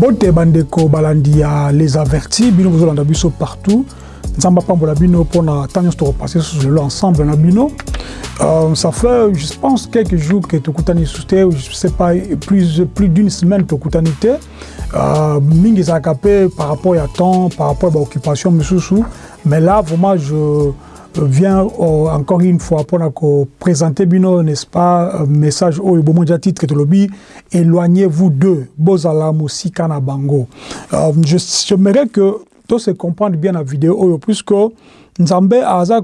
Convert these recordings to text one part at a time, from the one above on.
mbote bandeko balandi ya les avertis bino bozolanda biso partout. Nzambe apambola bino mpona ntango nyonso tokopase susu lelo ensemble na bino. Euh, ça fait je pense quelques jours que tokutani susu te je sais pas plus, plus d'une semaine tokutani te. Euh, mingi ezalaka mpe par rapport ya temps par rapport ya baoccupation misusu. Mais là vraiment je vient euh, encore une fois pour présenter bino n'est-ce pas message oyo bomo déjà titre tolobi éloignez-vous d'eux bozala musika na bango. Euh, je j'aimerais que tout se comprendre bien la vidéo oyo puisque nzambe aza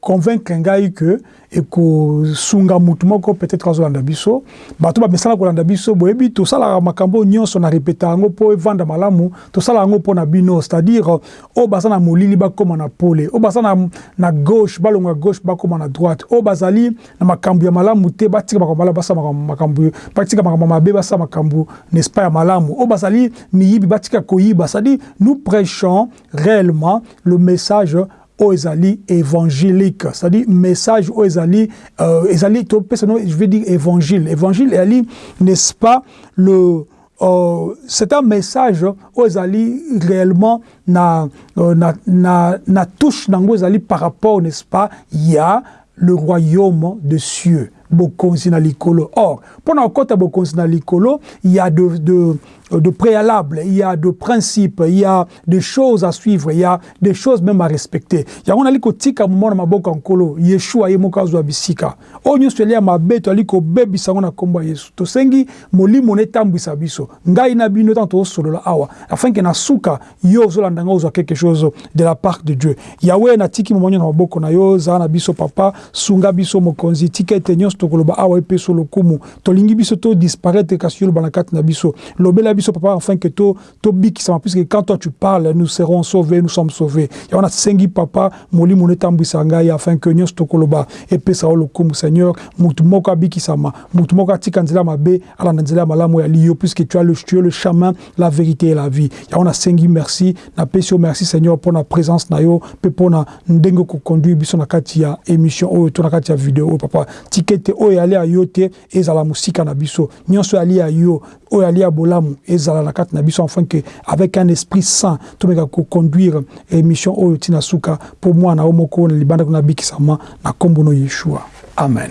convaincre ngai que ekosunga mutu moko peut-être azolanda biso. Bato bamesana kolanda biso boyebi tosalaka makambo nyonso na répéta yango mpo evanda malamu tosala yango mpo na bino. C'est-à-dire oyo baza na molili bakóma na pole oyo baza na, na gauche balonga gauche bakóma na droite. Oyo bazali na makambo ya malamu te batika makambo malamu basala makambo batika makambo mabe basala makambo n'est-ce pas ya malamu. Oyo bazali miyibi batika koyiba. C'est-à-dire nous prêchons réellement le message oyo ezali évangélique c'est-à-dire message oyo ezali euh, ezali topesa no je veux dire évangile. Évangile ezali n'est-ce pas le euh, c'est un message oyo ezali réellement na, euh, na, na, na touche nango ezali par rapport n'est-ce pas ya le royaume de cieux bokonzi na likolo. Or mpona kokɔta bokonzi na likolo il y a de, de de préalables, il y a de principes, il y a des choses à suivre, il y a des choses même à respecter. yango nali kotika moment na maboko nkolo yeshua ye moko azwa bisika. Oyo nyonso eli ya mabe toali kobebisa yango na nkombo ya yesu. Tosengi molimo na etambwisa biso. Ngai na bino ntango tozosolola awa afin ke na suka yo ozolanda ngai ozwa quelque chose de la part de dieu. Yawe natiki momonyo na maboko na yo ozala na biso papa sunga biso mokonzi tika ete nyonso tokoloba awa epeso lokumu. Tolingi biso todisparaître kasi yo loba na kati na biso. Lobela biso papa afin que to to bikisama puisque quand toi tu parles nous serons sauvés nous sommes sauvés. Ya wana sengi papa molimo netambwisa ngai afin que nyonso tokoloba epesa o lokumu seigneur mutu moko abikisama mutu moko atika nzela mabe alanda nzela ya malamu ya liyo puisque tu as le, tu es le chemin la vérité et la vie. Ya wana sengi merci napesi yo merci seigneur mpo na présence na yo mpe mpo na ndenge koconduire biso na kati ya émission oyo to na kati ya video oyo papa. Tika ete oyo yali ya yo te ezala mosika na biso. Nyonso yali ya yo oyo yali ya bolamu ezala na kati na biso afin que avec un esprit saint tomeka koconduire émission oyo ntina suka. Mpo mwana o moko na libanda kuna bikisama na nkombo no yeshua. Amen.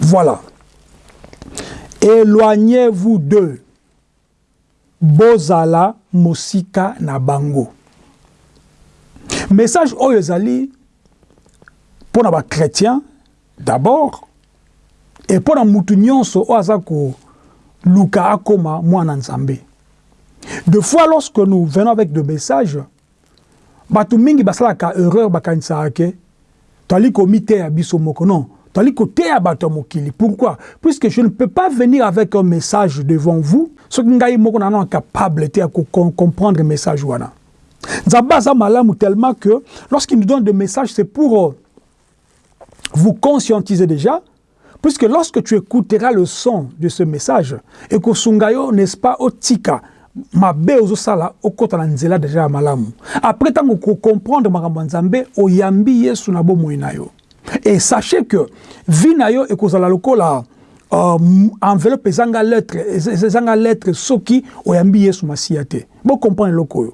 Voilà. Éloignez-vous d'eux bozala mosika na bango. Message oyo ezali mpo na bachrétien d'abord et mpo na mutu nyonso oyo aza koluka mwana nzambe de fois lorsque nous venons avec de messages bato mingi basalaka erreur bakanisaka ke toali komiteya biso moko non. Koteya bato ya mokili. Pourquoi? Puisque je ne peux pas venir avec un message devant vous soki ngai moko nano incapable te ya comprendre message wana. Nzambe aza malamu tellement que lorsqu'il nous donne des messages c'est pour euh, vous conscientiser déjà. Puisque lorsque tu écouteras le son de ce message ekosunga yo n'est-ce pas otika mabe ozosala okɔta na nzela deja ya malamu après ntango kocomprendre makambo ya nzambe oyambi yesu na bomoi na yo et sachez que vi na yo ekozala lokola uh, enveloppe ezanga lettre ezanga lettre soki oyambi yesu masiya te bocomprendre eloko oyo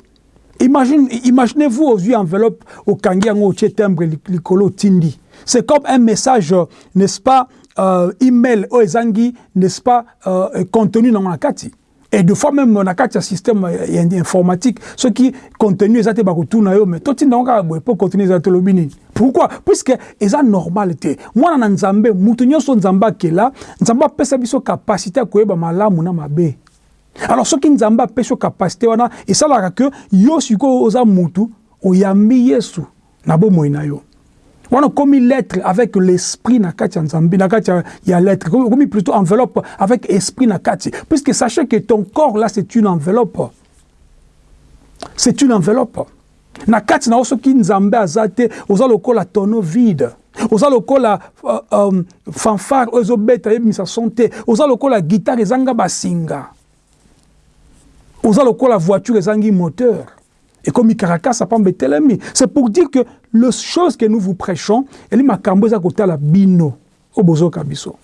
Imagine, imaginez-vous aux yeux enveloppe au kangiango au timbre likolo tindi. C'est comme un message, n'est-ce pas, euh, email au ezangi, n'est-ce pas, euh, contenu dans la kati. et de fois même na kati ya système informatique. Soki contenu eza te bakotuna yo mais totinda ngo kaka boye mpo contenu eza tolobi nini pourquoi? Puisque eza normal te mwana na nzambe moto nyonso nzambe akela nzambe apesa biso kapasité ya koyeba malamu na mabe alors soki nzambe apesi yo kapasité wana esalaka ke yo sikoyo oza motu oyambi yesu na bomoi na yo. Wana okomi lettre avec l'esprit na kati ya nzambe na kati ya lettre. Okomi plutôt enveloppe avec esprit na kati. Puisque sachez que ton corps là c'est une enveloppe. C'est une enveloppe. Na kati na yo soki nzambe aza te oza lokola tonneau vide. Oza lokola uh, um, fanfare oyo ezobeta yebimisa son te. Oza lokola guitare ezanga basinga. Oza lokola voiture ezangi moteur Et comme Caracas, c'est pour dire que les choses que nous vous prêchons, elle m'a cambé à côté la bino, oh, au bozo kabiso.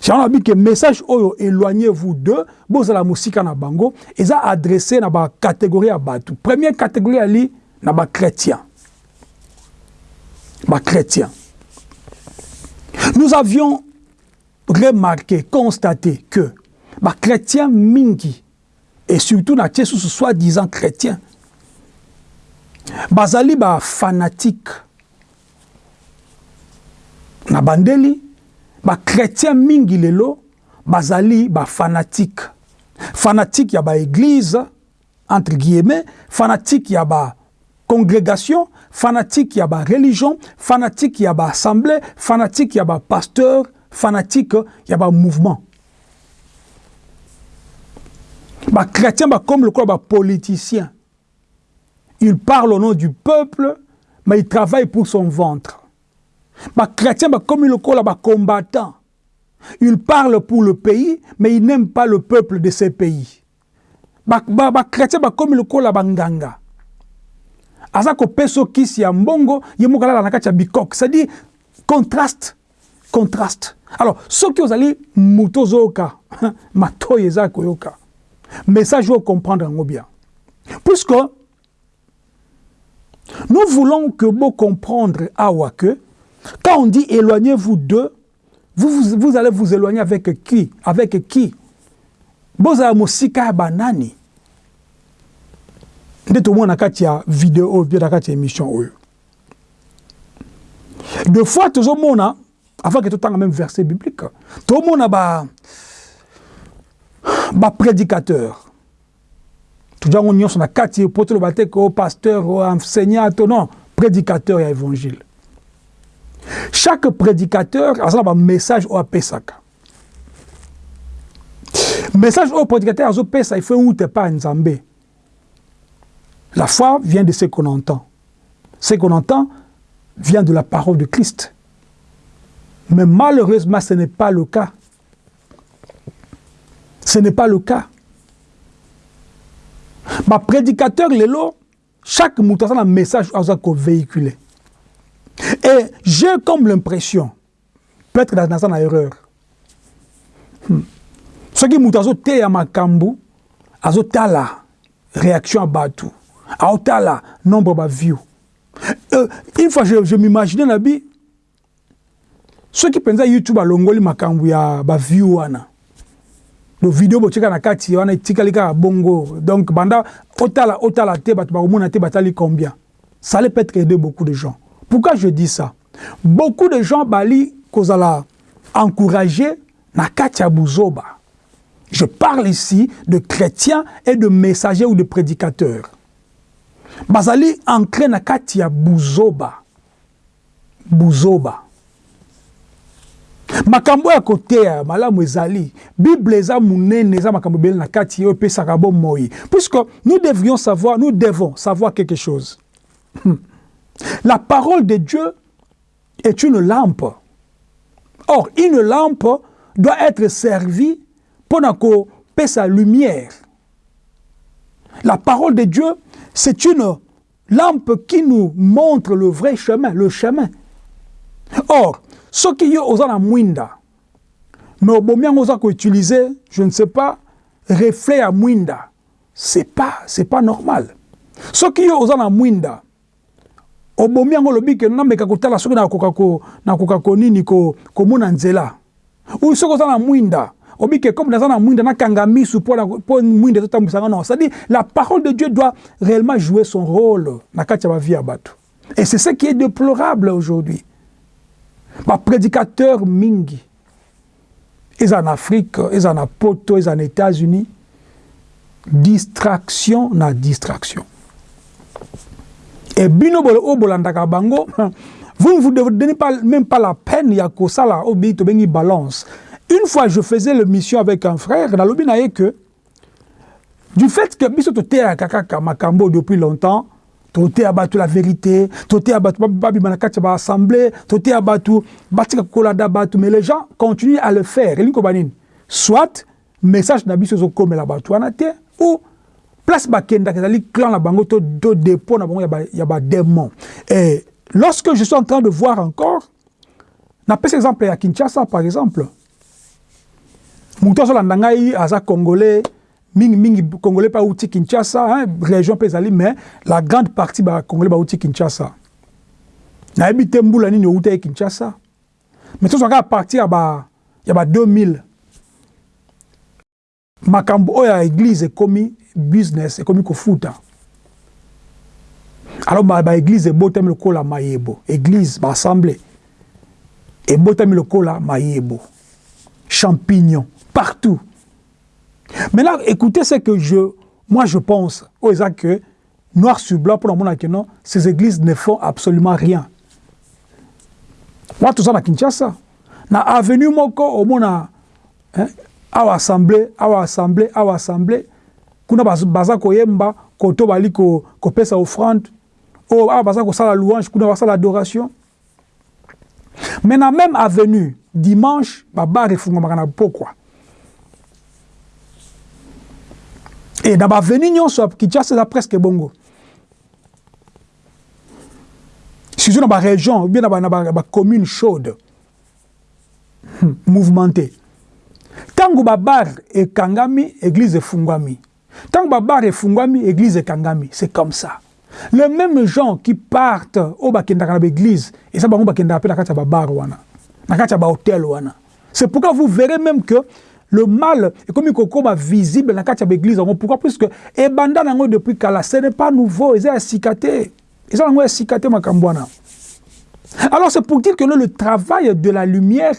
C'est un que message oyo éloignez-vous de bozo la musique na bango, et ça adressé na ba catégorie à batu. Première catégorie ali na ba chrétien. Ba chrétien. Nous avions remarqué, constaté que ba chrétien mingi et surtout na soi-disant chrétien bazali bafanatique na bandeli bachrétien mingi lelo bazali bafanatique fanatique ya baéglise entre guillemets fanatique ya bacongrégation fanatique ya bareligion fanatique ya baassemblée fanatique ya bapasteur fanatique ya bamouvement bachrétien bakomi lokola bapoliticien il parle au nom du peuple mais il travaille pour son ventre. Chrétien comme le kola combattant. Il parle pour le pays mais il n'aime pas le peuple de ce pays. Chrétien comme le kola banganga aza kopesa kisi ya mbongo ye moko alala na ya bikok. C'est-à-dire contraste contraste. Alors soki ozali moto ozoyoka matoyi eza koyoka. Message oyo comprendre bien. Puisque nous voulons que vous comprendre awa que Quand on dit éloignez-vous d'eux, vous, vous, vous, allez vous éloigner avec qui? Avec qui? Bozala mosika banani. Nde tomona na kati ya oyo mpe na kati émission oyo. De fois tozomona avant ke totanga même verset biblique tomona ba baprédicateur tojango nyonso na kati po pasteur o enseignant to non prédicateur ya évangile. Chaque prédicateur a un message au pesaka message au prédicateur azo pesa il faut où pas nzambe. La foi vient de ce qu'on entend. Ce qu'on entend vient de la parole de Christ. Mais malheureusement ce n'est pas le cas. Ce n'est pas le cas ma prédicateur lelo chaque mutation a un message à véhiculer. Et j'ai comme l'impression, peut-être dans une erreur, ce qui moto azoteya makambo azotala réaction ya bato aotala nombre baview euh, une fois je, je m'imaginais na bi soki mpenza youtube alongoli makambo ya baview lo video botika na kati wana etikali kaka bongo donc banda otala otala te bato bakomona te combien? Ça peut-être aider beaucoup de gens Pourquoi je dis ça? Beaucoup de gens bali kozala encourager na katia buzoba. Je parle ici de chrétiens et de messagers ou de prédicateurs. Bazali ancré na katia buzoba. Buzoba. Makambo ya koteya malamu ezali bible eza monene eza makambo na kati puisque nous devrions savoir nous devons savoir quelque chose La parole de Dieu est une lampe. Or, une lampe doit être servie pour que sa lumière. La parole de Dieu, c'est une lampe qui nous montre le vrai chemin, le chemin. Or, qui est aux la mwinda, mais bon on utiliser, je ne sais pas, reflet à mwinda, c'est pas, c'est pas normal. Qui est aux la mwinda, obomi yango olobi ke nameka kotala soki nakoka konini komona nzela. Oyo soki oza na mwinda obi ke comme naza na mwinda nakanga misu mpo mwinda non. C'est-à-dire la parole de dieu doit réellement jouer son rôle na kati ya bavie ya bato. Et c'est ce qui est déplorable aujourd'hui baprédicateur mingi. Eza na afrique eza na poto eza na états-unis. Distraction na distraction. Et bino bango, vous ne vous donnez pas, même pas la peine ya kosala obi to bengi balance. Une fois je faisais l'émission avec un frère, na lobi na que du fait que biso to te kaka makambo depuis longtemps, to te abatu la vérité, to te abatu babi manakati ba assemblée, to te abatu batika kolada batu mais les gens continuent à le faire. Elinko banini. Soit message na biso zo komela batu anate ou place bakendaka ezali clan na bango to, to dépôt na bango ya badémon et lorsque je suis en train de voir encore napesa exemple ya kinshasa par exemple. Moto azolanda ngai aza congolais mingi mingi congolais mpe auti kinshasa hein, région mpe ezali mais la grande partie bacongolais bauti kinshasa. Nayebi te mbula nini outa ye kinshasa. Mais tozwaka à partir ba, ya ba 2000 makambo oyo ya église ekomi business ekomi kofuta. Alors baéglise ba ebotami lokola mayebo. Église baassemblée ebotami lokola mayebo. Champignon partout maintenant écoutez ce que je moi je pense oh, que noir sur blanc pour le monde non ces églises ne font absolument rien. Watu na kinshasa. Na avenue moko omona hein, awa assemblée awa assemblée awa assemblée kuna baza koyemba koto bali kopesa offrande. Oyo awa baza kosala louange kuna basala adoration. Mais na même avenue dimanche babar efungwamaka na pokwa e na baveni nyonso kinshasa eza presque bongo. Surtout na barégion ou bien na bacommune chaude. Hmm, mouvementé ntango babar ekangami église efungwami ntango babar efungwami église ekangami c'est comme ça. Les mêmes gens qui partent oyo bakendaka na baéglise eza bango bakendaka mpe na kati c'est pourquoi vous verrez même que le mal ekomi kokoma visible na kati ya baéglise yango pourquoi? Puisque ebanda nango depuis kala ce n'est pas nouveau. Eza nango ya sika te makambo wana alors c'est pour dire que le travail de la lumière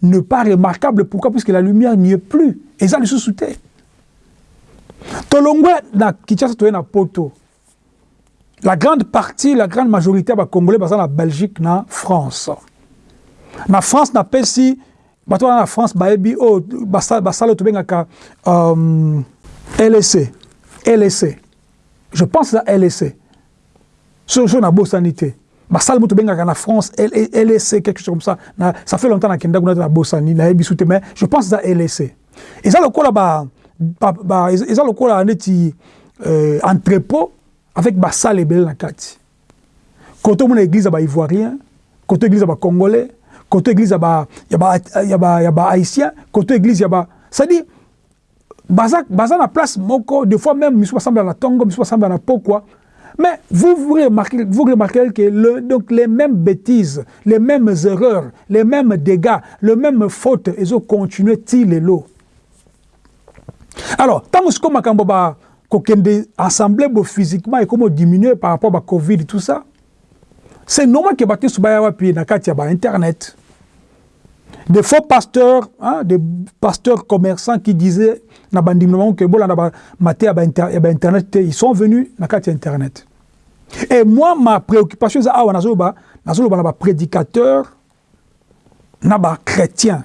n'est pas remarquable. Pourquoi? Puisque la lumière n'y est plus. Eza lisusu te tolongwe na kinshasa na la grande partie la grande majorité ya bacongolais baza na belgique na france. Na france napesi bato wana na france bayebi oyo basala oyo tobengaka um, lec lec je pense eza lec soso nabosani te. Basala moto tobengaka na france lec quelque chose comme ça. Na, ça fait longtemps nakenda kuna te nabosani nayebi su te mais je pense eza lec eza lokola ba, ba, ba, eza lokola neti euh, entrepôt avec basala ebele na kati. Kote omona église ya baivoirien kote église ya bacongolais kote église ya bahaïtien ba, ya ba, ya kote église ya ba c'est-à-dire baza, baza na place moko des fois même misu basambela na tongo misu basambela na pokwa mais vous, vous remarquez, vous remarquez que donc les mêmes bêtises, les mêmes erreurs, les mêmes dégâts, les mêmes fautes, ils ont continué til l'eau. Alors, tant que ce qu'on m'a kokende assemblée bo physiquement et comment diminuer par rapport à Covid et tout ça. c'est normal que bato nyonso baya wapi na kati ya bainternet de faux pasteurs hein, de pasteurs commerçants qui disaient na bandimi na bango ke bolanda bamate ya eh bainternet te ils sont venus na kati ya internet. Et moi ma préoccupation eza awa ah, nazoloba nazoloba na baprédicateur na bachrétien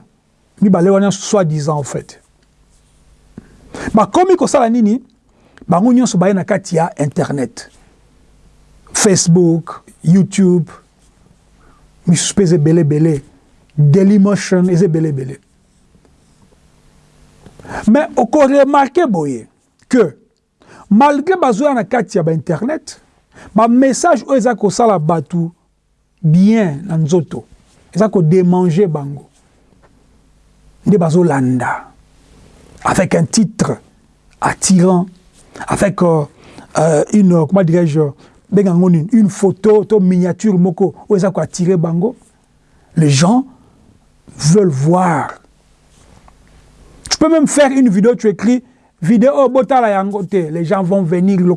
mibale wana nyonso soi-disant en fait. Bakomi kosala nini bango nyonso baye na kati ya internet. Facebook youtube misusu mpe eza ebeleebele dailymotion eza ebeleebele mais okoremarke boye que malgré bazoya na kati ya bainternet bamessage oyo eza kosala bato bien na nzoto eza kodemange bango. Nde bazolanda. Avec un titre attirant avec euh, euh, une, comment dirais-je, une photo, une miniature moko, où ils attirer bango. Les gens veulent voir. Tu peux même faire une vidéo, tu écris vidéo botala yangote, les gens vont venir, le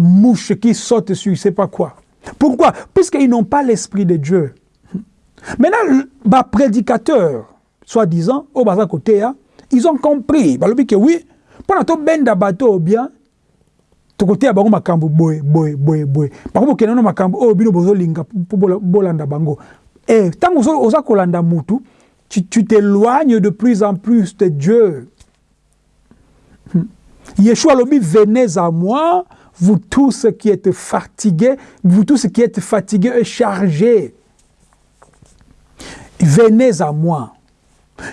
mouche qui saute sur, sais pas quoi. Pourquoi? Puisqu'ils n'ont pas l'esprit de Dieu. Maintenant, les prédicateurs, soi-disant, au bas côté, ils ont compris. Bah, que oui, bato oyo bien tokoteya bango makambo boye boye boye boye. Bango bokende na makambo oyo bino bozolinga mpo bolanda bango. E ntango oza kolanda mutu tu, tu t'éloignes de plus en plus de Dieu. Hmm. Yeshua alobi venez à moi vous tous qui êtes fatigués vous tous qui êtes fatigués et chargés. Venez à moi.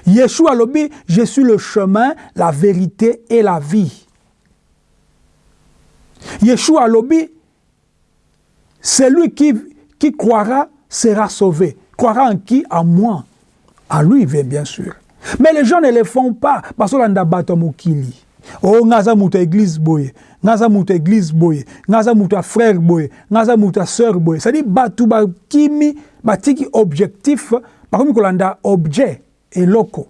Yeshua alobi, je suis le chemin, la vérité et la vie. Yeshua alobi, celui qui, qui croira sera sauvé. Croira en qui? En moi. En lui, bien sûr. Mais les gens ne le font pas parce qu'on a battu mokili. Oh, ngaza muta église boye, ngaza muta église boye, ngaza muta frère boye, ngaza muta sœur boye. C'est-à-dire batu ba kimi batiki objectif, par contre kolanda objet et loco.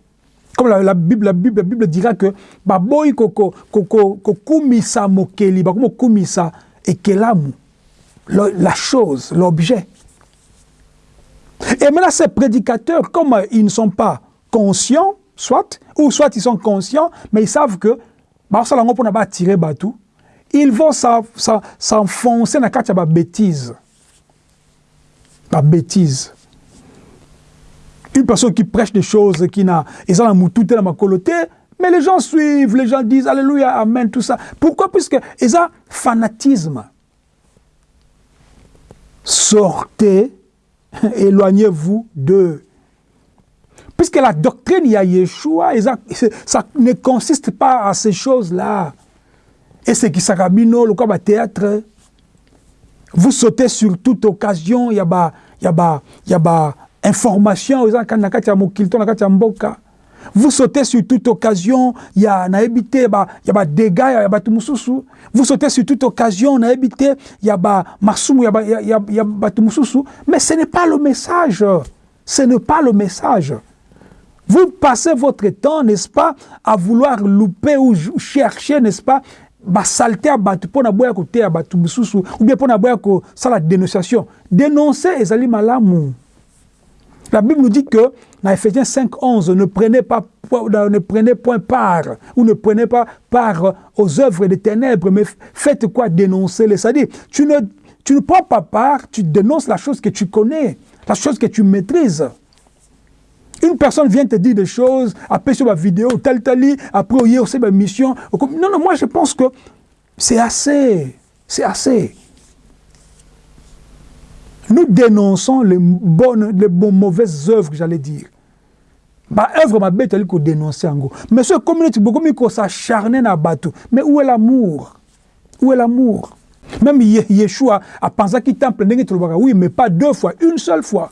Comme la, Bible, la Bible, dira que baboy koko koko kumisa ekelamu. La chose, l'objet. Et maintenant, ces prédicateurs, comme ils ne sont pas conscients, soit, ou soit ils sont conscients, mais ils savent que, ils vont s'enfoncer dans la bêtise. La bêtise. Une personne qui prêche des choses qui n'a, ils ont la coloté, mais les gens suivent, les gens disent Alléluia, Amen, tout ça. Pourquoi? Puisque ils ont fanatisme. Sortez éloignez-vous d'eux. Puisque la doctrine, il y a Yeshua, ça ne consiste pas à ces choses-là. Et c'est qui s'arabino, le théâtre. Vous sautez sur toute occasion, il y a a information, il y a vous sautez sur toute occasion, il y a na habité ba il y a ba dégâts, il y a ba tumususu. Vous sautez sur toute occasion, na habité, il y a ba masumu, il y a ba il y a, il y a ba tumususu, mais ce n'est pas le message. Ce n'est pas le message. Vous passez votre temps, n'est-ce pas, à vouloir louper ou chercher, n'est-ce pas, ba saleté à battu pour na boya côté à batu mususu ou bien pour na boya ko ça la dénonciation. Dénoncer ezali malamu. La Bible nous dit que dans Ephésiens 5, 11, ne prenez, pas, ne prenez point part ou ne prenez pas part aux œuvres des ténèbres, mais faites quoi? Dénoncer-les. C'est-à-dire, tu ne, tu ne prends pas part, tu dénonces la chose que tu connais, la chose que tu maîtrises. Une personne vient te dire des choses, après sur ma vidéo, tel, tel, après, il y aussi ma mission. Non, non, moi je pense que c'est assez. C'est assez. Nous dénonçons les bonnes, les bonnes mauvaises œuvres, j'allais dire. Bah, œuvre ma bête, elle dénoncer en gros. Mais ce communauté, beaucoup mieux s'acharner dans bateau. Mais où est l'amour? Où est l'amour? Même Yeshua a pensé qu'il temple, oui, mais pas deux fois, une seule fois.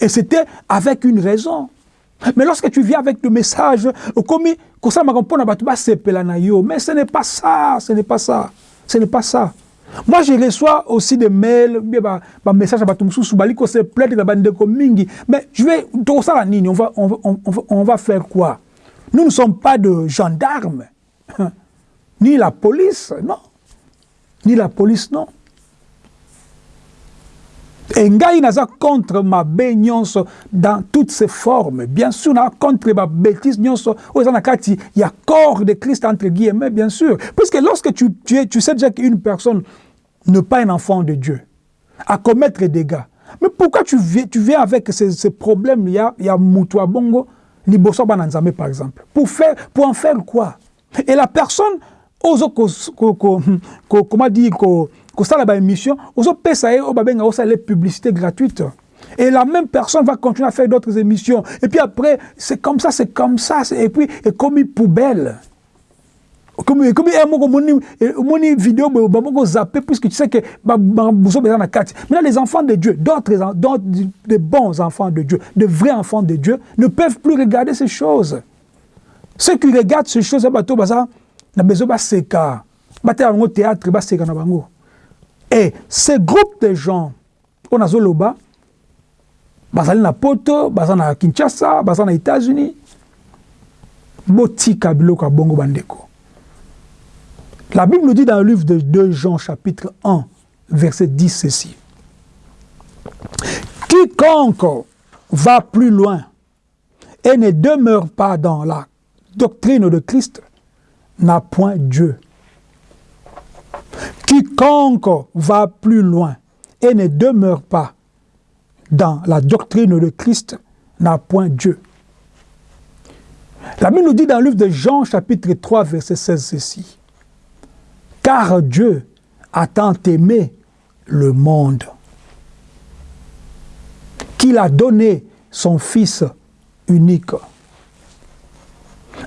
Et c'était avec une raison. Mais lorsque tu viens avec le message, comme ça, mais ce n'est pas ça, ce n'est pas ça, ce n'est pas ça. Moi, je reçois aussi des mails, des messages à Batumsou, Soubaliko, c'est plein de bandeko mingi. Mais je vais, on va, on, va, on, va, on va faire quoi? Nous ne sommes pas de gendarmes, ni la police, non. Ni la police, non. Ngai naza contre ma nyonso dans toutes ses formes. Bien sûr, na contre ma bêtise nyonso. Il y a corps de Christ entre guillemets, bien sûr. Parce que lorsque tu, tu, sais déjà qu'une personne n'est pas un enfant de Dieu, à commettre des dégâts. Mais pourquoi tu viens, tu viens avec ces, ces problèmes Il y a, il y a Moutoua Bongo, Liboso par exemple. Pour, faire, pour en faire quoi? Et la personne, ose, comment dire, ye oyo babenga osala les publicités gratuites. Et la même personne va continuer à faire d'autres émissions. Et puis après c'est comme ça c'est comme ça et puis et comme une poubelle. Comme moko moni moni vidéo bamoko zappé puisque tu sais que kati maintenant les enfants de Dieu d'autres de bons enfants de Dieu de vrais enfants de Dieu ne peuvent plus regarder ces choses. Ceux qui regardent ces choses baza na besoin baseka batela bango théâtre baseka na bango et ce groupe de gens on a zoloba bazali na poto baza na kinshasa baza na états-unis botika biloko ya bongo bandeko. La bible nous dit dans le livre de 2 jean chapitre 1 verset 10 ceci. Quiconque va plus loin et ne demeure pas dans la doctrine de Christ n'a point Dieu Quiconque va plus loin et ne demeure pas dans la doctrine de Christ n'a point Dieu. La Bible nous dit dans le livre de Jean chapitre 3 verset 16 ceci. Car Dieu a tant aimé le monde qu'il a donné son Fils unique,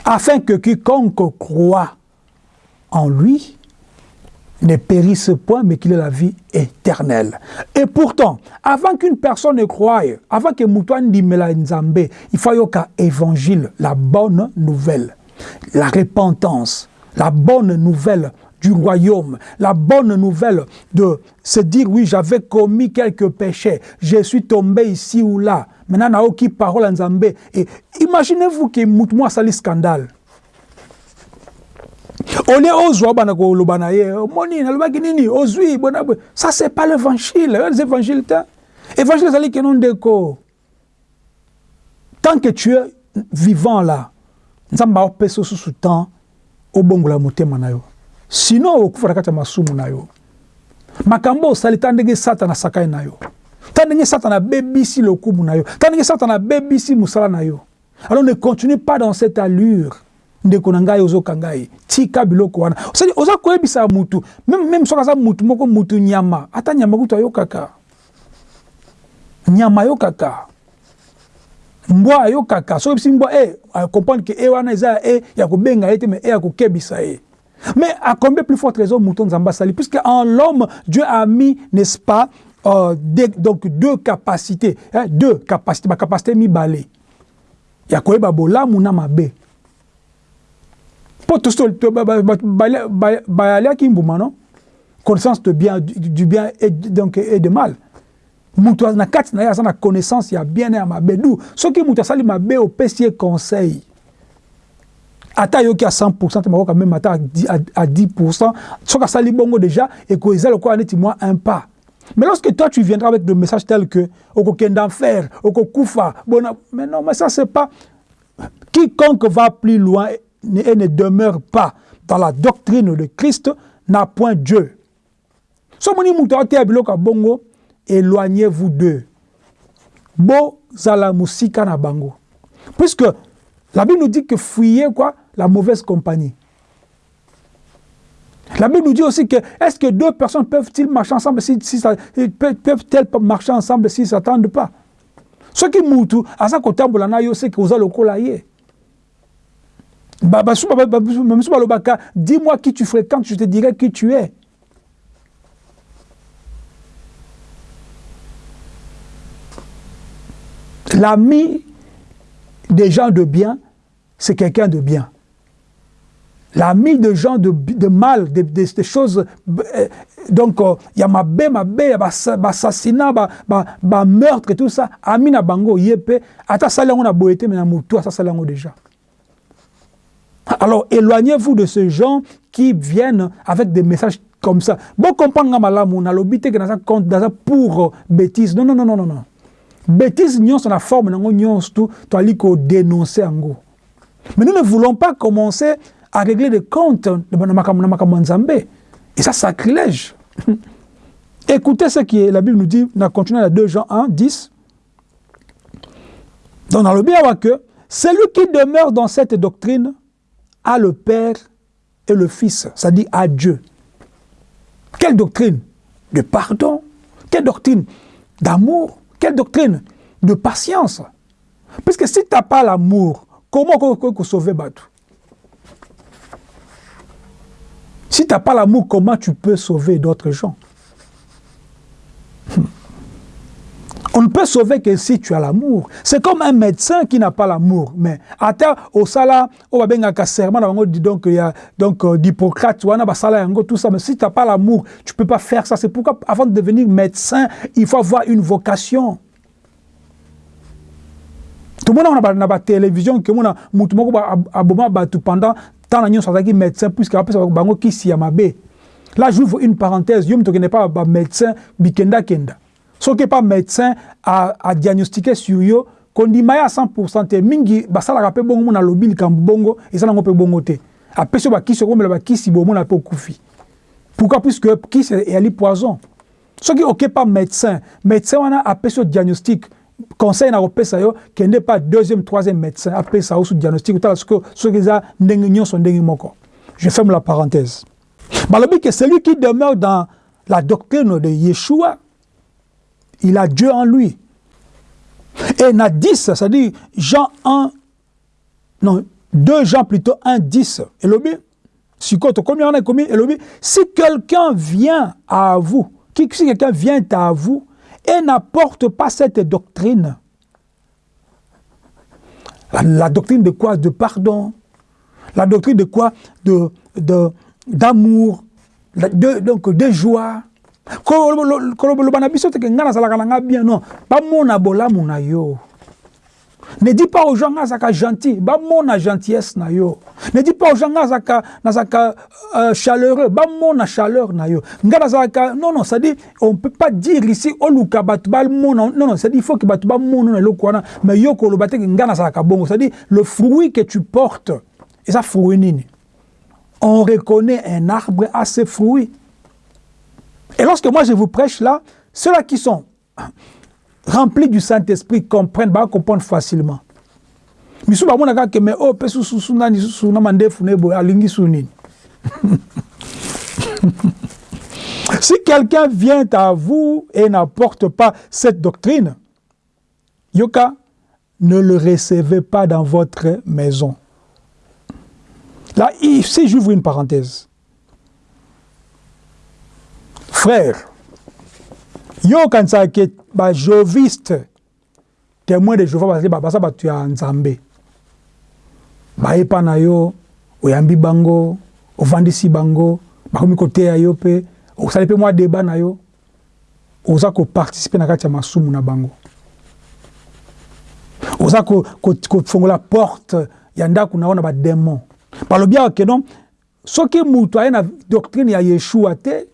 afin que quiconque croit en lui ne périsse point, mais qu'il ait la vie éternelle. Et pourtant, avant qu'une personne ne croie, avant que Moutouan Dimela Nzambe, il faut yoka évangile, la bonne nouvelle, la repentance, la bonne nouvelle du royaume, la bonne nouvelle de se dire oui, j'avais commis quelques péchés, je suis tombé ici ou là. Maintenant, n'a aucune parole en Zambé. Et imaginez-vous que Moutouan sali scandale. Olie ozwa bana koloba na ye omoni nalobaki nini? Ozwi bona ça c'est pas l'évangile. Les évangiles te évangile ezali keno ndeko tant que tu es vivant là nzambe aopesa osusu temps obongola motema na yo sinon okufa na kati ya masumu na yo makambo osali ta ndenge satana asakai na yo ta ndenge satana abebisi lokumu na yo ta ndenge satana abebisi mosala na yo alors ne continue pas dans cette allure ndeko na ngai ozokanga ye tika biloko wana. Osali oza koyebisa mutu. Meme soki aza mutu moko mutu nyama. Ata nyama kutu ayokaka. Nyama ayokaka. Mbwa ayokaka. Soki ebisi mbwa e comprendre ke e wana eza e ya kobenga ye te me e ya kokebisa ye. Mais à combien plus forte raison mouton nzambe asali puisque en l'homme dieu a mis n'est-ce pas euh, des, donc deux capacités hein, deux capacités bacapacité mibale. Ya koyeba bolamu na mabe mpo bayaliaki mbuma connaissance de bien, du bien et, donc, et de mal. Mutu na kati na ye connaissance ya bien na ya mabe. Du soki mutu asali mabe opesi ye conseil ata ayoki à 100 te makoka meme ata à 10% soki asali bongo déjà eko eza lokola neti mwa un pas. Mais lorsque toi tu viendras avec des messages tels que okokenda en fer okokufa bona mais non mais ça c'est pas quiconque va plus loin et ne demeure pas dans la doctrine de Christ n'a point Dieu. Somoni mutoate biloko bongo éloignez-vous d'eux. Puisque la Bible nous dit que fuyez quoi? La mauvaise compagnie. La Bible nous dit aussi que est-ce que deux personnes peuvent-ils marcher ensemble si, si peuvent-elles marcher ensemble s'ils ne s'attendent pas? Ce qui kotambola na yo c'est que oza lokola ye. Dis-moi qui tu fréquentes, je te dirai qui tu es. L'ami des gens de bien, c'est quelqu'un de bien. L'ami de gens de, de mal, des de, de, choses. Euh, donc, il y a ma bé, ma bé, assassinat, ma meurtre et tout ça. Ami na bango, yépe. Ata salango na boété, mais na moutou, ata salango déjà. Alors, éloignez-vous de ces gens qui viennent avec des messages comme ça. Bon, comprendre malamu, na lobité que dans compte pour bêtise. Non, non, non, non, non, non. Bêtise, nyons la forme, nango nyons tout, tu as ko dénoncer ango. Mais nous ne voulons pas commencer à régler des comptes de Nzambe. Et ça, sacrilège. Écoutez ce que la Bible nous dit, on a continué à 2 Jean 1, 10. Donc, dans le bien, que celui qui demeure dans cette doctrine à le Père et le Fils, c'est-à-dire à Dieu. Quelle doctrine de pardon Quelle doctrine d'amour Quelle doctrine de patience. Parce que si tu n'as pas l'amour, comment tu sauver Batou Si tu n'as pas l'amour, comment tu peux sauver d'autres gens? On ne peut sauver que si tu as l'amour. C'est comme un médecin qui n'a pas l'amour. Mais à terre, au sala, on va bien un serment, donc il y a donc euh, d'Hippocrate, tout ça. Mais si tu n'as pas l'amour, tu ne peux pas faire ça. C'est pourquoi, avant de devenir médecin, il faut avoir une vocation. Tout le monde a la télévision, que mon moutou aboma batu pendant tant d'années sur médecin, puisque ça bango qui s'y a Là, j'ouvre une parenthèse. Je ne pas médecin, bikenda kenda. Soki epa médecin adiagnostiqué sur yo kondima ye à 100% te mingi basalaka mpe bongo mona alobi likambo bongo eza nango mpe bongo te. Apesi yo bakisi okomela bakisi bomona mpe okufi. Pourquoi? Puisque kisi eyali poison. Soki okepa médecin. Médecin wana apesi yo diagnostic. Conseil na kopesa yo kende pa deuxième troisième médecin apesa yo su diagnostic otala soki eza ndenge nyonso ndenge moko. Je ferme la parenthèse. Balobi que celui qui demeure dans la doctrine de Yeshua il a Dieu en lui. Et il a 10, c'est-à-dire Jean 1, non, 2 Jean plutôt 1, 10. Et le bien, sikoyo tokomi wana ekomi elobi si quelqu'un vient à vous si quelqu'un vient à vous et n'apporte pas cette doctrine la, la, doctrine de quoi? De pardon? La doctrine de quoi? De d'amour? De, de, donc de joie? Koloba na biso teke ngai nazalaka na ngai bien non. Bamona bolamu na yo. Ne dis pas aux gens nga azalaka gentil. Bamona gentillesse na yo. Ne dis pas aux gens nga azalaka nazalaka euh, chaleureux. Bamona chaleur na yo. Ngai non non c'est-à-dire on peut pas dire ici oluka bato bamona non non c'est-à-dire il faut que bato bamona na eloko wana mais yo koloba teke ngai nazalaka bongo. Le fruit que tu portes eza fruit nini? On reconnaît un arbre à ses fruits Et lorsque moi je vous prêche là, ceux-là qui sont remplis du Saint-Esprit comprennent, bah, comprendre facilement. si quelqu'un vient à vous et n'apporte pas cette doctrine yoka ne le recevez pas dans votre maison là ici j'ouvre une parenthèse frère yo okanisaka ke bajoviste témoin de jehova bazali baza bato ya nzambe. Bayepa na yo oyambi bango ovandisi bango bakomi koteya yo mpe osali mpe mwa deba na yo oza koparticipe na kati ya masumu na bango. Oza kofongola ko, ko porte ya ndako na yo na bademon balobi awa ke non soki moto aye na doctrine ya yeshua te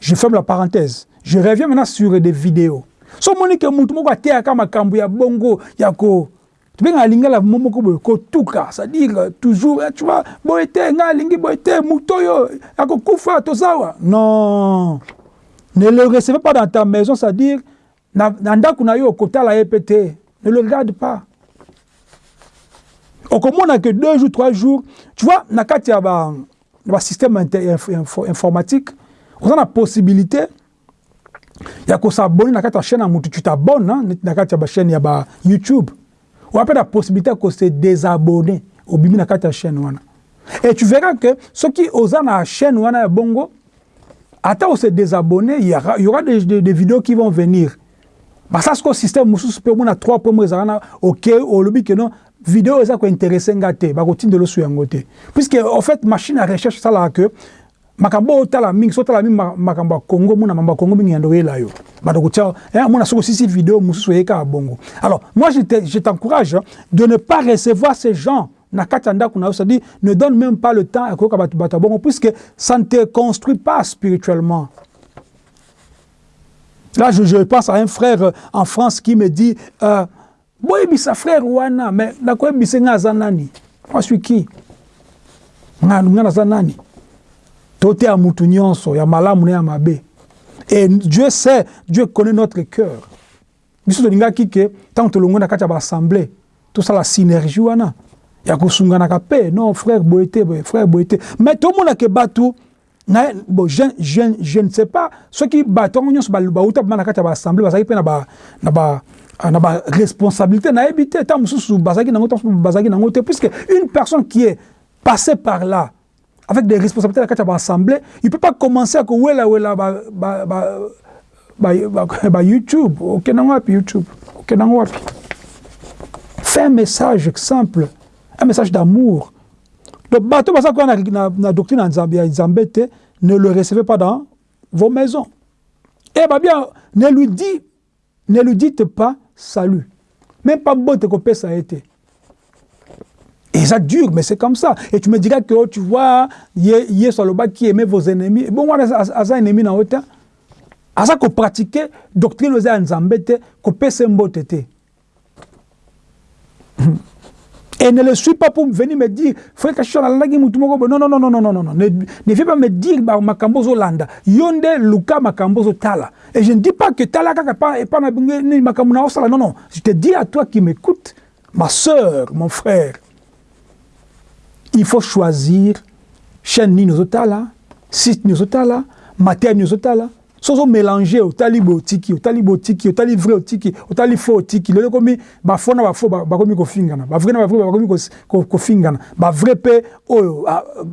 je ferme la parenthèse. Je reviens maintenant sur des vidéos. So omoni ke mutu moko ateyaka makambo ya bongo ya ko tobengaka lingala moko boye kotuka c'est-à-dire toujours tu vois boye te ngai alingi boye te motu oyo akokufa tozawa non. Ne le recevez pas dans ta maison c'est-à-dire na, ndako na yo okotala ye mpe ne le regarde pas. Okomona que deux jours trois jours. Tu vois na kati ya ba basystème info, informatique oza na possibilité ya kosabone na kati ya chaîne ya motu tu t'abonne na kati ya bachaîne ya ba youtube. Oya mpe na possibilité ya kose désabonner obimi na kati ya chaîne wana et tu verras que soki oza na chaîne wana ya bongo ata ose désabonner il y aura, des, des, des vidéos qui vont venir. Basala sikoyo système mosusu mpe omona trois po moko ezalaka na ok olobi ke non video eza kointeresse nga te bakotindela oso yango te. Puisque en fait machine ya recherche esalaka ke makambo oyo otala mingi so otala mingi makambo ya congo mona mambo ya congo mingi yando oyela yo bato kotia mona soki osisi video mosusu oyei kaka bongo. Alors moi je t'encourage de ne pas recevoir ces gens na kati ya ndako ne donne même pas le temps ya koyoka bato bato ya bongo puisque ça ne te construit pas spirituellement. Là, je, je, pense à un frère en France qui me dit euh, boyebisa frère wana mais nakoyebisa nga aza nani? Moi suis qui? Nga naza nani? Tote ya mutu nyonso ya malamu na ya mabe. Et dieu sait dieu connaît notre cœur. Biso tolingaki ke ntango tolongwe na kati ya baassemblée tosala synergie wana. Ya kosunganaka mpe non frère boye te frère boye te mais tomonake bato na bon je, je, je ne sais pas. Soki bato yango nyonso bauta bama na kati ya baassemblée bazalaki mpe na ba, na ba na baresponsabilité nayebi te ntango mosusu bazalaki nango ntango mosusu bazalaki nango te puisque une personne qui est passée par là avec des responsabilités na kati ya baassemblée il peut pas commencer à kowelawela bayoutube okendango wapi youtube? Okendango wapi? Fais un message simple un message d'amour. Donc bato baza koya na, doctrine ya nzambe te ne le recevez pas dans vos maisons. Et babia ne lui dit ne lui dites pas salut. Même pas botte que ça a été. Et ça dure, mais c'est comme ça. Et tu me diras que oh, tu vois, hier sur le bas qui aimait vos ennemis. Bon, moi, à ça ennemi dans autant. À ça qu'on pratiquait doctrine aux Nzambete, qu'on peut s'emboter. Et ne le suis pas pour venir me dire, frère Kachon, non, non, non, non, non, non, non, non, ne, ne viens pas me dire, Makambozo Landa, Yonde, Luka, Makambozo Tala. Et je ne dis pas que Tala, et pas Makamuna Osala, non, non. Je te dis à toi qui m'écoute, ma soeur, mon frère, il faut choisir chaîne Ninozotala, site Ninozotala, matière Ninozotala, soki mélanger otali boye otiki otali otiki otali vrai otiki otali faux otiki. Lelo ekomi bafo na bafo bakomi kofingana. Bavrai na bavrai bakomi kofingana. Bavrai mpe oyo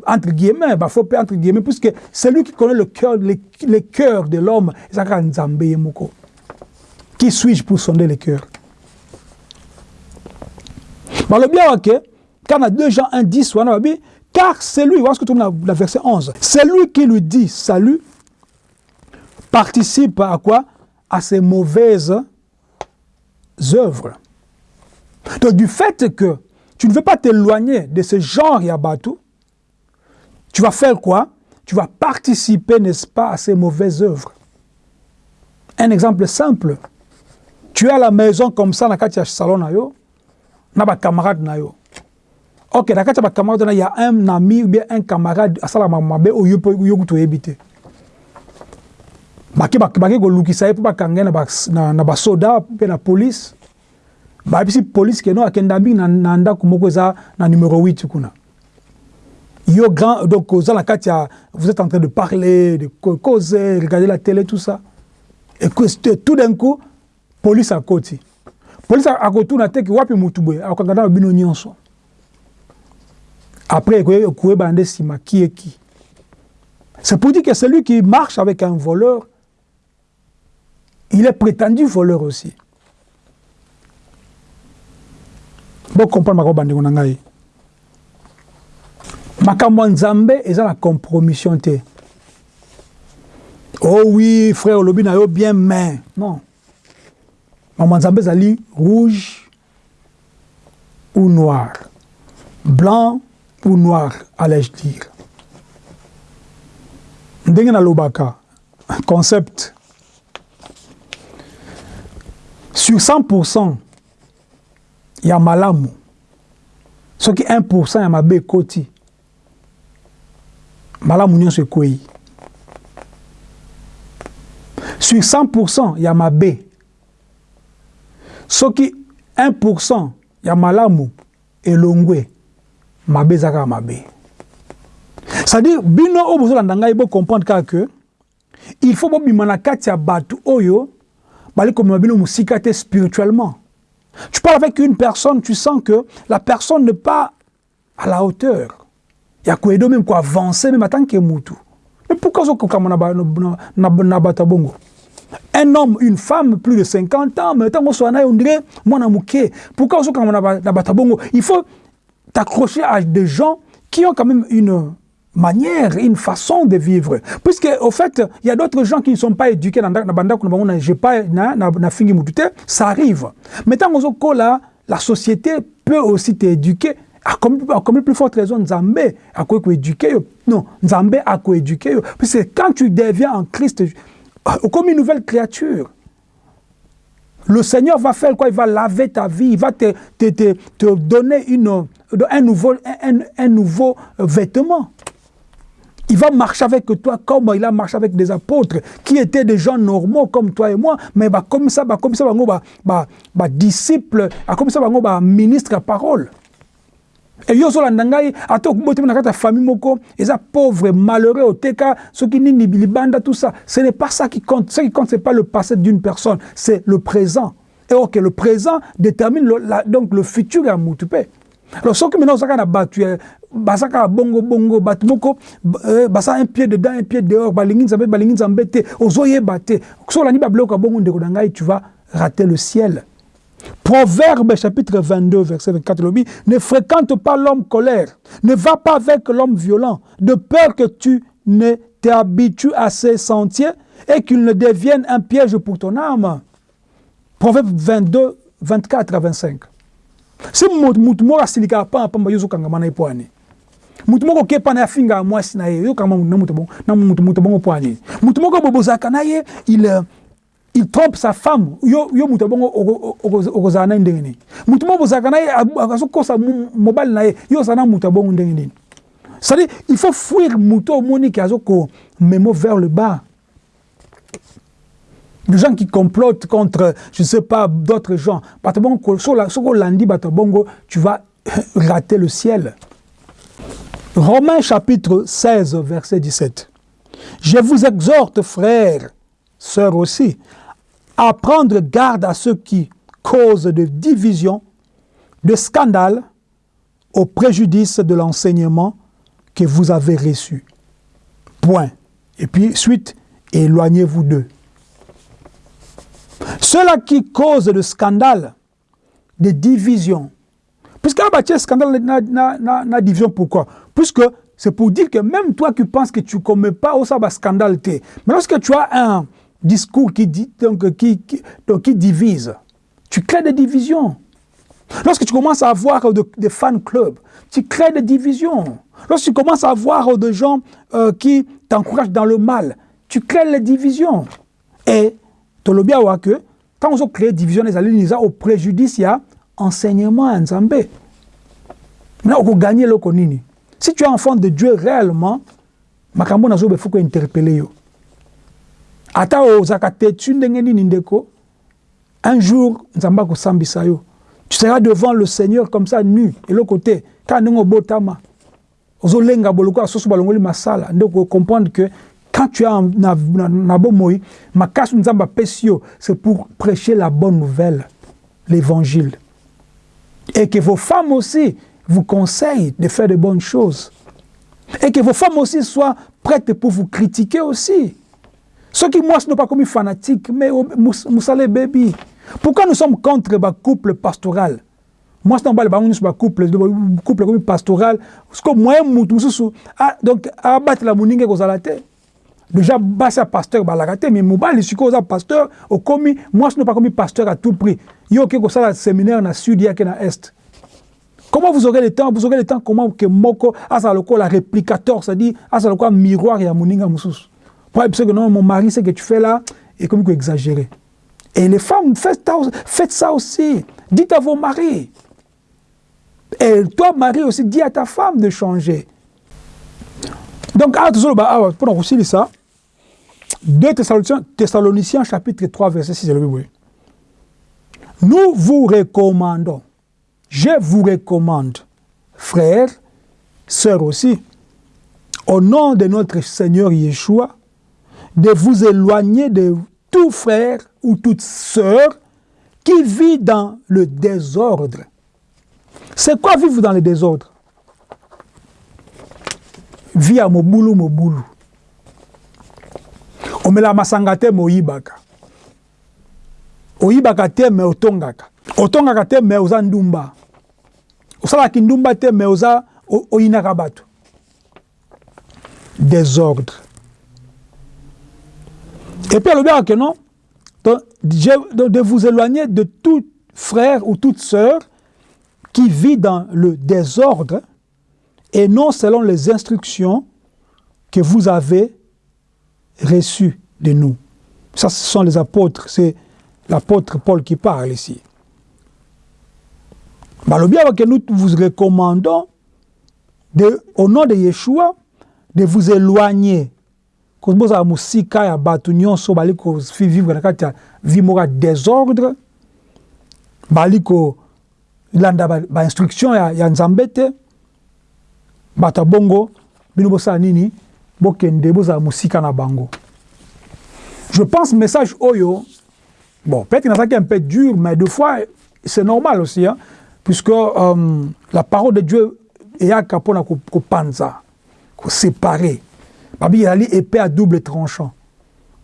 entre guillemets bafo mpe entre guillemets puisque celui qui connaît le cœur le, cœur de l'homme eza kaka nzambe ye moko. Qui suis-je pour sonder le cœur balobi awa ke quand na 2 Jean 1 10 wana babi car c'est lui, voilà ce que tu la, la verset 11, c'est lui qui lui dit salut, participe à quoi? À ses mauvaises œuvres. Donc du fait que tu ne veux pas t'éloigner de ce genre Yabatou, tu vas faire quoi? Tu vas participer, n'est-ce pas, à ces mauvaises œuvres. Un exemple simple. Tu es à la maison comme ça, dans le salon, na ba camarade na yo ok na kati ya bacamarade wana ya un ami ou bien un camarade asalaka mabe oyo mpe yo kutu oyebi te bake bake kolukisa ye mpo bakanga ye na basoda mpe na polise bayebisi polise keno akenda mingi na ndako moko eza na numero 8 kuna. Yo grand donc oza na kati ya vous êtes en train de parler de causer regarder la télé tout ça. Et que tout d'un coup police akoti. Police akotuna te ke wapi mutu boye akokanga na bino nyonso. Après, qui est qui C'est pour dire que celui qui marche avec un voleur, il est prétendu voleur aussi. Bon, comprendre ma bande na ngai. Makambo nzambe eza la compromission te. Oh oui, frère olobi na yo bien mais non. Makambo nzambe ezali rouge ou noir. Blanc ou noir, allais-je dire. ndenge nalobaka concept sur 100 ya malamu. Soki 1 ya mabe ekoti malamu nyonso ekwei sur 100 ya mabe soki 1 ya malamu elongwe mabe eza kaka mabe c'est-à-dire bino oyo bozolanda ngai bocomprendre kaka ke il faut bobima na kati ya bato oyo spirituellement. Tu parles avec une personne tu sens que la personne n'est pas à la hauteur. Ya koyedo même koavancer même atanke mutu mais pourquoi ozokokama na bato ya bongo? Un homme, une femme, plus de 50 ans, mais tant qu'on soit on dirait, moi, pourquoi on bongo? Il faut t'accrocher à des gens qui ont quand même une manière, une façon de vivre. Puisque, au fait, il y a d'autres gens qui ne sont pas éduqués dans la ça arrive. Mais tant que la société peut aussi t'éduquer. À comme, plus forte raison, Nzambe a quoi éduquer. Non, Nzambe a quoi éduquer. Parce que quand tu deviens en Christ, comme une nouvelle créature, le Seigneur va faire quoi? Il va laver ta vie, il va te, te, te, te donner une, un nouveau, un, un nouveau vêtement. Il va marcher avec toi comme il a marché avec des apôtres qui étaient des gens normaux comme toi et moi, mais bah, comme ça, bah, comme ça, bah, bah, bah, bah disciple, comme ça, bah, bah, ministre à parole. Et yo zolanda ngai ata okuboti na kati ya famille eza pauvre malheureux oteka soki nini bilibanda tout ça. Ce n'est pas ça qui compte. Ce qui compte c'est pas le passé d'une personne c'est le présent. Et ok le présent détermine le, la, donc le futur mutu mpe alors soki maintenant bongo bongo bato moko euh, un pied dedans un pied dehors nzambe nzambe tu vas rater le ciel Proverbe chapitre 22, verset 24, le ne fréquente pas l'homme colère, ne va pas avec l'homme violent, de peur que tu ne t'habitues à ses sentiers et qu'il ne devienne un piège pour ton âme. Proverbe 22, 24 à 25. Si mutu moko asilikaka pamba pamba yo ozokangama na ye mpo ani mutu moko oke pana afingaka mwasi na ye yokangama na mutu bongo mpo ani mutu moko boye bozalaka na ye il, il trompe sa femme. Yo, yo mutu bongo okozala na ye ndenge nini? Mutu moko bozalaka na ye azokosa mobali na ye yo ozala na mutu ya bongo ndenge nini? C'est-à-dire il faut fuir mutu omoni ke azokomemo vers le bas des gens qui complotent contre, je ne sais pas, d'autres gens. Tu vas rater le ciel. Romains chapitre 16, verset 17. Je vous exhorte, frères, sœurs aussi, à prendre garde à ceux qui causent de division, de scandale, au préjudice de l'enseignement que vous avez reçu. Point. Et puis, suite, éloignez-vous d'eux. Ceux-là qui causent de scandale, de division, puisque un scandale n'a division, pourquoi? Puisque c'est pour dire que même toi qui penses que tu ne commets pas au sabbat scandale, mais lorsque tu as un discours qui, dit, donc, qui, donc, qui divise, tu crées des divisions. Lorsque tu commences à avoir des fan clubs, tu crées des divisions. Lorsque tu commences à avoir des gens euh, qui t'encouragent dans le mal, tu crées les divisions. Et tu le bien que quand on crée des divisions, les alliés au préjudice, il y a enseignement en Zambé. Maintenant, on gagner le konini. Si tu es enfant de Dieu réellement, makambo nazo il faut interpeller yo. Ata ozaka tetu nini un jour. Tu seras devant le Seigneur comme ça nu et l'autre côté quand ndenge botama. Ozolenga boloko asoso balongoli masala que quand tu es en bomoi, makasu nzamba pesio, c'est pour prêcher la bonne nouvelle, l'évangile. Et que vos femmes aussi vous conseillent de faire de bonnes choses. Et que vos femmes aussi soient prêtes pour vous critiquer aussi. Ceux qui, moi, ce n'est pas comme fanatiques, mais Moussale Baby. Pourquoi nous sommes contre le couple pastoral? Moi, c'est un couple, couple comme pastoral. Parce que moi, ah, donc, abattre la mouningue aux alatés. Déjà, basi ya pasteur balaka te mais mobali sikoyo oza pasteur okomi mwasi no pas pasteur à tout prix. Yo oke kosala séminaire na sud yake na est. Comment vous aurez le temps vous aurez le temps comment que moko azala lokola réplicateur c'est-à-dire azala lokola miroir ya moninga mosusu pour parce que non mon mari ce que tu fais là comme exagéré. Et les femmes faites, faites ça aussi. Dites à vos maris. Et toi mari aussi dis à ta femme de changer. Donc bah ah pour aussi ça 2 Thessaloniciens, Thessaloniciens chapitre 3 verset 6 Nous vous recommandons, je vous recommande, frères, sœurs aussi, au nom de notre Seigneur Yeshua, de vous éloigner de tout frère ou toute sœur qui vit dans le désordre. C'est quoi vivre dans le désordre? Via mobulu mobulu. Omela masanga te me oyibaka. Te me otongaka. Otongaka te me oza ndumba. Osalaki ndumba te me oza oyinaka bato. Désordre. Et puis alobaka ke non de vous éloigner de tout frère ou toute sœur qui vit dans le désordre et non selon les instructions que vous avez reçu de nous. Ça, ce sont les apôtres, c'est l'apôtre Paul qui parle ici. bien que nous vous recommandons, au nom de Yeshua, de vous éloigner. Musika ya batu nyonso bali ko vivre na vie désordre bali ko landa ba, instruction ya, nzambe te nini? Bokende bozala musika na bango. Je pense message oyo bon peut-être a un peu dur mais deux fois c'est normal aussi hein, puisque euh, la parole de Dieu eyaka mpona kopanza koséparer babi ezali épée à double tranchant.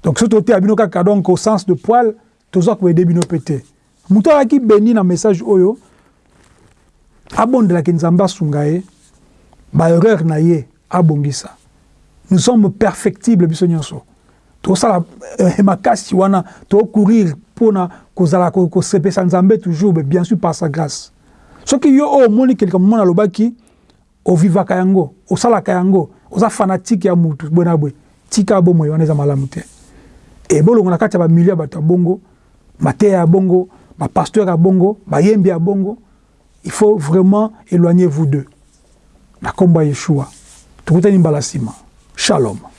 Donc soki toteya bino kaka au sens de poil toza koyede bino mpe te moto na message oyo abondelaki nzambe asunga ye baerreur na ye abongisa nous sommes perfectibles biso nyonso. Tosala eh, makasi wana tocourir mpona kozala kosepesa nzambe toujours bien sûr par sa grâce. Soki yo oyo omoni kelika momona alobaki ovivaka yango osalaka yango oza fanatike ya mutu bwe na bwe. Tika bomoi wana eza malamu te. Ebolongo na kati ya bamilie ya bato ya bongo mateya ya bongo bapasteur ya bongo bayembi ya bongo il faut vraiment éloigner vous deux. Na nkombo ya yeshua. Tokutani mbala nsima Shalom.